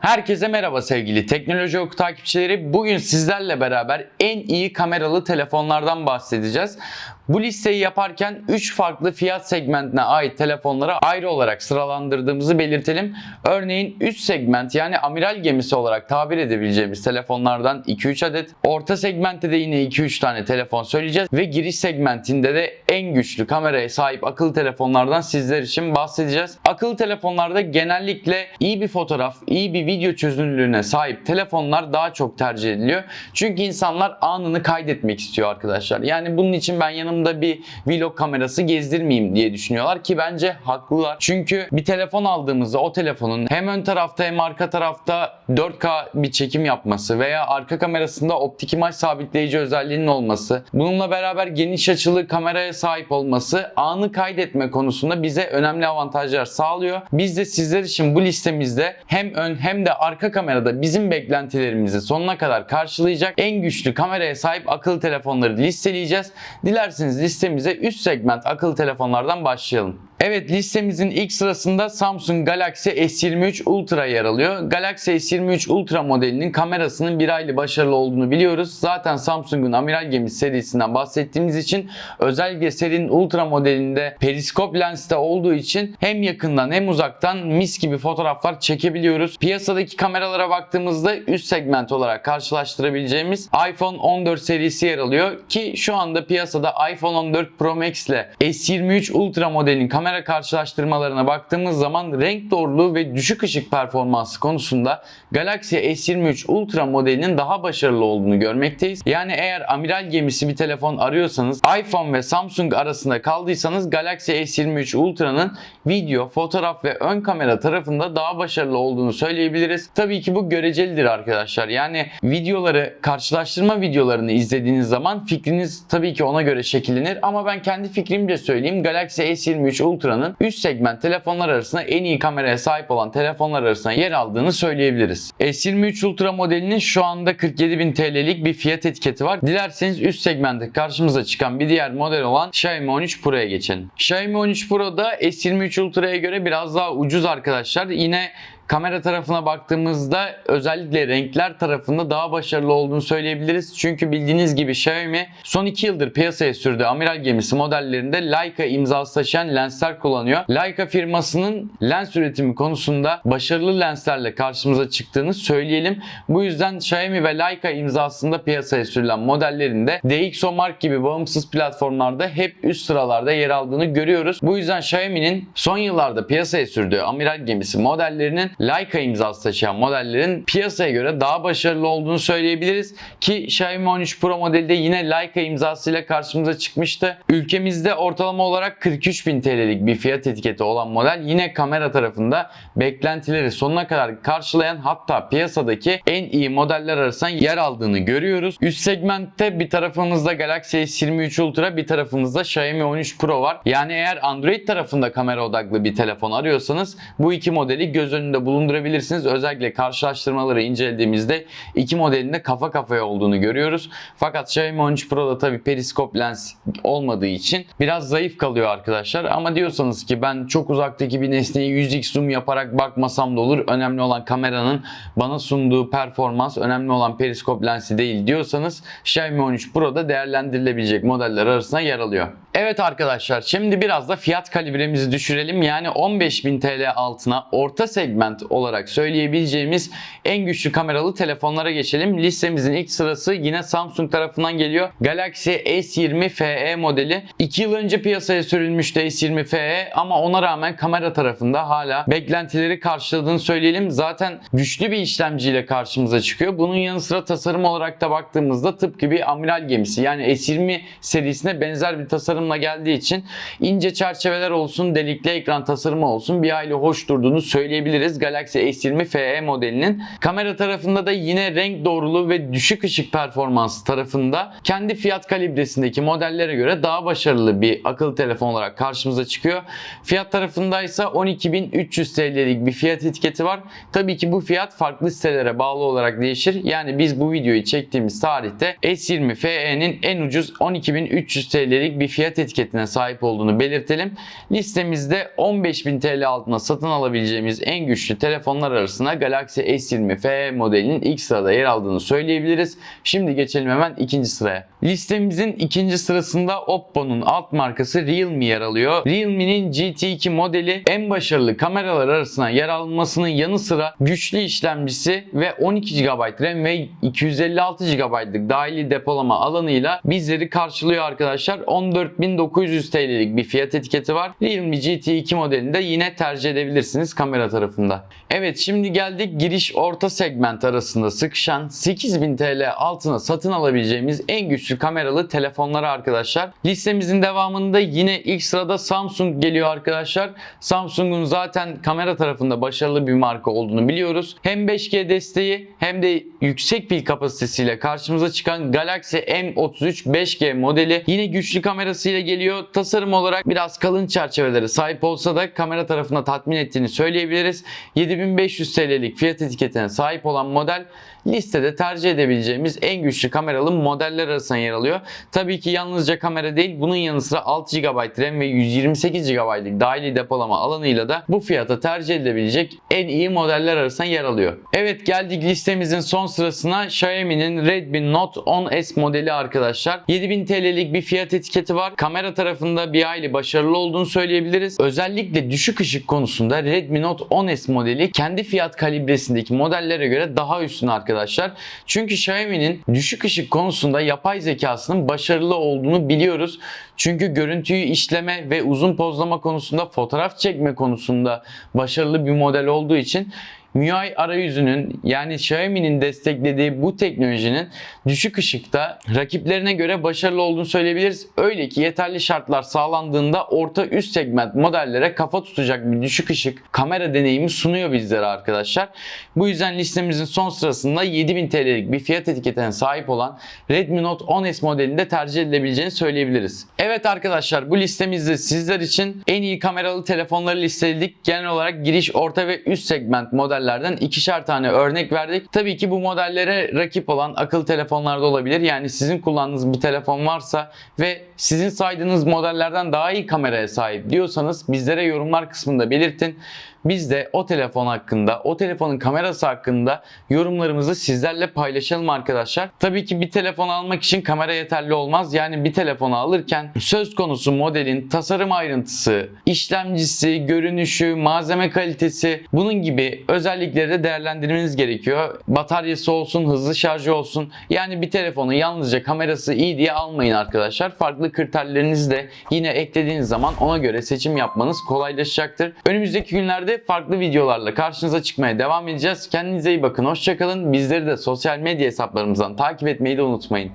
Herkese merhaba sevgili Teknoloji Oku takipçileri. Bugün sizlerle beraber en iyi kameralı telefonlardan bahsedeceğiz. Bu listeyi yaparken 3 farklı fiyat segmentine ait telefonları ayrı olarak sıralandırdığımızı belirtelim. Örneğin üst segment yani amiral gemisi olarak tabir edebileceğimiz telefonlardan 2-3 adet. Orta segmentte de yine 2-3 tane telefon söyleyeceğiz. Ve giriş segmentinde de en güçlü kameraya sahip akıllı telefonlardan sizler için bahsedeceğiz. Akıllı telefonlarda genellikle iyi bir fotoğraf, iyi bir video çözünürlüğüne sahip telefonlar daha çok tercih ediliyor. Çünkü insanlar anını kaydetmek istiyor arkadaşlar. Yani bunun için ben yanımda bir vlog kamerası gezdirmeyeyim diye düşünüyorlar ki bence haklılar. Çünkü bir telefon aldığımızda o telefonun hem ön tarafta hem arka tarafta 4K bir çekim yapması veya arka kamerasında optik imaj sabitleyici özelliğinin olması, bununla beraber geniş açılı kameraya sahip olması anı kaydetme konusunda bize önemli avantajlar sağlıyor. Biz de sizler için bu listemizde hem ön hem de arka kamerada bizim beklentilerimizi sonuna kadar karşılayacak en güçlü kameraya sahip akıllı telefonları listeleyeceğiz. Dilerseniz listemize üst segment akıllı telefonlardan başlayalım. Evet listemizin ilk sırasında Samsung Galaxy S23 Ultra yer alıyor. Galaxy S23 Ultra modelinin kamerasının bir aylı başarılı olduğunu biliyoruz. Zaten Samsung'un amiral gemisi serisinden bahsettiğimiz için özellikle serinin Ultra modelinde periskop lenste olduğu için hem yakından hem uzaktan mis gibi fotoğraflar çekebiliyoruz. Piyasadaki kameralara baktığımızda üst segment olarak karşılaştırabileceğimiz iPhone 14 serisi yer alıyor ki şu anda piyasada iPhone 14 Pro Max ile S23 Ultra modelinin kamera karşılaştırmalarına baktığımız zaman renk doğruluğu ve düşük ışık performansı konusunda Galaxy S23 Ultra modelinin daha başarılı olduğunu görmekteyiz. Yani eğer amiral gemisi bir telefon arıyorsanız iPhone ve Samsung arasında kaldıysanız Galaxy S23 Ultra'nın video, fotoğraf ve ön kamera tarafında daha başarılı olduğunu söyleyebiliriz. Tabii ki bu görecelidir arkadaşlar. Yani videoları, karşılaştırma videolarını izlediğiniz zaman fikriniz tabii ki ona göre şekillenir ama ben kendi fikrimce söyleyeyim. Galaxy S23 Ultra'nın üst segment telefonlar arasında en iyi kameraya sahip olan telefonlar arasında yer aldığını söyleyebiliriz. S23 Ultra modelinin şu anda 47.000 TL'lik bir fiyat etiketi var. Dilerseniz üst segmentte karşımıza çıkan bir diğer model olan Xiaomi 13 Pro'ya geçelim. Xiaomi 13 Pro'da S23 Ultra'ya göre biraz daha ucuz arkadaşlar. Yine Kamera tarafına baktığımızda özellikle renkler tarafında daha başarılı olduğunu söyleyebiliriz. Çünkü bildiğiniz gibi Xiaomi son 2 yıldır piyasaya sürdüğü amiral gemisi modellerinde Leica imzası taşıyan lensler kullanıyor. Leica firmasının lens üretimi konusunda başarılı lenslerle karşımıza çıktığını söyleyelim. Bu yüzden Xiaomi ve Leica imzasında piyasaya sürülen modellerinde DxOMark gibi bağımsız platformlarda hep üst sıralarda yer aldığını görüyoruz. Bu yüzden Xiaomi'nin son yıllarda piyasaya sürdüğü amiral gemisi modellerinin Leica imzası taşıyan modellerin piyasaya göre daha başarılı olduğunu söyleyebiliriz ki Xiaomi 13 Pro modelde yine Leica imzasıyla karşımıza çıkmıştı. Ülkemizde ortalama olarak 43.000 TL'lik bir fiyat etiketi olan model yine kamera tarafında beklentileri sonuna kadar karşılayan hatta piyasadaki en iyi modeller arasında yer aldığını görüyoruz. Üst segmentte bir tarafımızda Galaxy S23 Ultra bir tarafımızda Xiaomi 13 Pro var. Yani eğer Android tarafında kamera odaklı bir telefon arıyorsanız bu iki modeli göz önünde bulundurabilirsiniz. Özellikle karşılaştırmaları incelediğimizde iki modelin de kafa kafaya olduğunu görüyoruz. Fakat Xiaomi 13 Pro'da tabi periskop lens olmadığı için biraz zayıf kalıyor arkadaşlar. Ama diyorsanız ki ben çok uzaktaki bir nesneyi 100x zoom yaparak bakmasam da olur. Önemli olan kameranın bana sunduğu performans, önemli olan periskop lensi değil diyorsanız Xiaomi 13 Pro'da değerlendirilebilecek modeller arasında yer alıyor. Evet arkadaşlar şimdi biraz da fiyat kalibremizi düşürelim. Yani 15.000 TL altına orta segment olarak söyleyebileceğimiz en güçlü kameralı telefonlara geçelim. Listemizin ilk sırası yine Samsung tarafından geliyor. Galaxy S20 FE modeli. 2 yıl önce piyasaya sürülmüştü S20 FE ama ona rağmen kamera tarafında hala beklentileri karşıladığını söyleyelim. Zaten güçlü bir işlemciyle karşımıza çıkıyor. Bunun yanı sıra tasarım olarak da baktığımızda tıpkı bir amiral gemisi. Yani S20 serisine benzer bir tasarımla geldiği için ince çerçeveler olsun, delikli ekran tasarımı olsun bir aile hoş durduğunu söyleyebiliriz. Galaxy S20 FE modelinin. Kamera tarafında da yine renk doğruluğu ve düşük ışık performansı tarafında kendi fiyat kalibresindeki modellere göre daha başarılı bir akıllı telefon olarak karşımıza çıkıyor. Fiyat tarafında ise 12.300 TL'lik bir fiyat etiketi var. Tabii ki bu fiyat farklı sitelere bağlı olarak değişir. Yani biz bu videoyu çektiğimiz tarihte S20 FE'nin en ucuz 12.300 TL'lik bir fiyat etiketine sahip olduğunu belirtelim. Listemizde 15.000 TL altına satın alabileceğimiz en güçlü güçlü telefonlar arasında Galaxy S20 FE modelinin ilk sırada yer aldığını söyleyebiliriz. Şimdi geçelim hemen ikinci sıraya. Listemizin ikinci sırasında Oppo'nun alt markası Realme yer alıyor. Realme'nin GT2 modeli en başarılı kameralar arasına yer almasının yanı sıra güçlü işlemcisi ve 12 GB RAM ve 256 GB'lık dahili depolama alanıyla bizleri karşılıyor arkadaşlar. 14.900 TL'lik bir fiyat etiketi var. Realme GT2 modelini de yine tercih edebilirsiniz kamera tarafında. Evet şimdi geldik giriş orta segment arasında sıkışan 8000 TL altına satın alabileceğimiz en güçlü kameralı telefonlara arkadaşlar. Listemizin devamında yine ilk sırada Samsung geliyor arkadaşlar. Samsung'un zaten kamera tarafında başarılı bir marka olduğunu biliyoruz. Hem 5G desteği hem de yüksek pil kapasitesiyle karşımıza çıkan Galaxy M33 5G modeli yine güçlü kamerasıyla geliyor. Tasarım olarak biraz kalın çerçevelere sahip olsa da kamera tarafında tatmin ettiğini söyleyebiliriz. 7500 TL'lik fiyat etiketine sahip olan model listede tercih edebileceğimiz en güçlü kameralı modeller arasında yer alıyor. Tabii ki yalnızca kamera değil bunun yanı sıra 6 GB RAM ve 128 GB'lık dahili depolama alanıyla da bu fiyata tercih edilebilecek en iyi modeller arasında yer alıyor. Evet geldik listemizin son sırasına Xiaomi'nin Redmi Note 10S modeli arkadaşlar. 7000 TL'lik bir fiyat etiketi var. Kamera tarafında bir hayli başarılı olduğunu söyleyebiliriz. Özellikle düşük ışık konusunda Redmi Note 10S modeli kendi fiyat kalibresindeki modellere göre daha üstün arkadaşlar. Çünkü Xiaomi'nin düşük ışık konusunda yapay zekasının başarılı olduğunu biliyoruz. Çünkü görüntüyü işleme ve uzun pozlama konusunda fotoğraf çekme konusunda başarılı bir model olduğu için MIUI arayüzünün yani Xiaomi'nin desteklediği bu teknolojinin düşük ışıkta rakiplerine göre başarılı olduğunu söyleyebiliriz. Öyle ki yeterli şartlar sağlandığında orta üst segment modellere kafa tutacak bir düşük ışık kamera deneyimi sunuyor bizlere arkadaşlar. Bu yüzden listemizin son sırasında 7000 TL'lik bir fiyat etiketine sahip olan Redmi Note 10S modelinde tercih edilebileceğini söyleyebiliriz. Evet arkadaşlar bu listemizde sizler için en iyi kameralı telefonları listeledik. Genel olarak giriş, orta ve üst segment model modellerden ikişer tane örnek verdik. Tabii ki bu modellere rakip olan akıllı telefonlarda olabilir. Yani sizin kullandığınız bir telefon varsa ve sizin saydığınız modellerden daha iyi kameraya sahip diyorsanız bizlere yorumlar kısmında belirtin. Biz de o telefon hakkında, o telefonun kamerası hakkında yorumlarımızı sizlerle paylaşalım arkadaşlar. Tabii ki bir telefon almak için kamera yeterli olmaz. Yani bir telefonu alırken söz konusu modelin tasarım ayrıntısı, işlemcisi, görünüşü, malzeme kalitesi bunun gibi özellikleri de değerlendirmeniz gerekiyor. Bataryası olsun, hızlı şarjı olsun. Yani bir telefonu yalnızca kamerası iyi diye almayın arkadaşlar. Farklı kriterlerinizi de yine eklediğiniz zaman ona göre seçim yapmanız kolaylaşacaktır. Önümüzdeki günlerde farklı videolarla karşınıza çıkmaya devam edeceğiz. Kendinize iyi bakın, hoşçakalın. Bizleri de sosyal medya hesaplarımızdan takip etmeyi de unutmayın.